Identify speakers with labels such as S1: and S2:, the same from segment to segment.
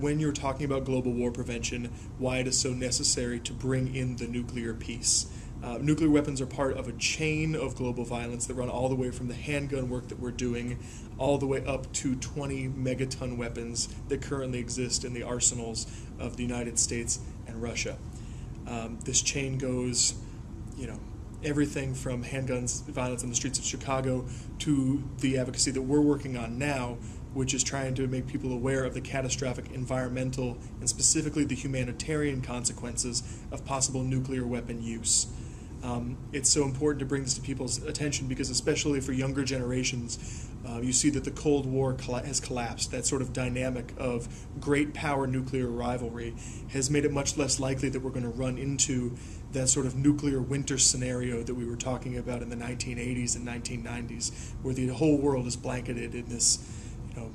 S1: when you're talking about global war prevention, why it is so necessary to bring in the nuclear piece. Uh, nuclear weapons are part of a chain of global violence that run all the way from the handgun work that we're doing all the way up to 20 megaton weapons that currently exist in the arsenals of the United States and Russia. Um, this chain goes, you know, everything from handguns violence on the streets of Chicago to the advocacy that we're working on now, which is trying to make people aware of the catastrophic environmental and specifically the humanitarian consequences of possible nuclear weapon use. Um, it's so important to bring this to people's attention because, especially for younger generations, uh, you see that the Cold War has collapsed. That sort of dynamic of great power nuclear rivalry has made it much less likely that we're going to run into that sort of nuclear winter scenario that we were talking about in the 1980s and 1990s, where the whole world is blanketed in this, you know,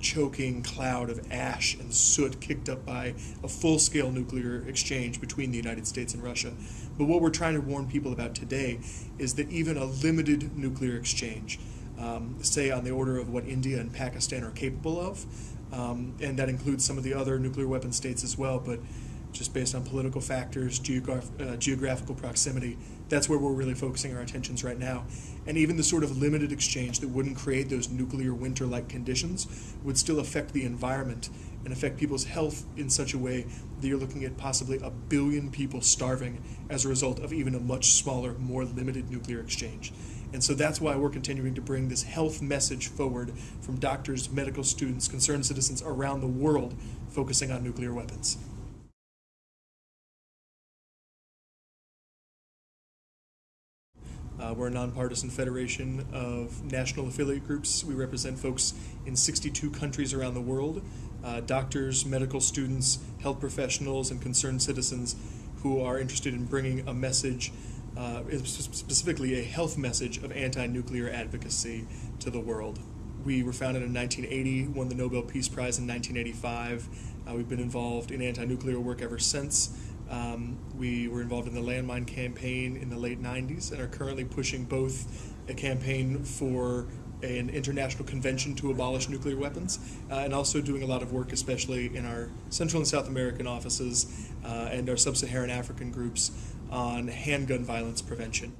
S1: choking cloud of ash and soot kicked up by a full scale nuclear exchange between the United States and Russia. But what we're trying to warn people about today is that even a limited nuclear exchange, um, say on the order of what India and Pakistan are capable of, um, and that includes some of the other nuclear weapon states as well, but just based on political factors, uh, geographical proximity. That's where we're really focusing our attentions right now. And even the sort of limited exchange that wouldn't create those nuclear winter like conditions would still affect the environment and affect people's health in such a way that you're looking at possibly a billion people starving as a result of even a much smaller, more limited nuclear exchange. And so that's why we're continuing to bring this health message forward from doctors, medical students, concerned citizens around the world focusing on nuclear weapons. Uh, we're a nonpartisan federation of national affiliate groups. We represent folks in 62 countries around the world uh, doctors, medical students, health professionals, and concerned citizens who are interested in bringing a message, uh, specifically a health message of anti nuclear advocacy to the world. We were founded in 1980, won the Nobel Peace Prize in 1985. Uh, we've been involved in anti nuclear work ever since. Um, we were involved in the landmine campaign in the late 90s and are currently pushing both a campaign for an international convention to abolish nuclear weapons, uh, and also doing a lot of work, especially in our Central and South American offices uh, and our sub Saharan African groups, on handgun violence prevention.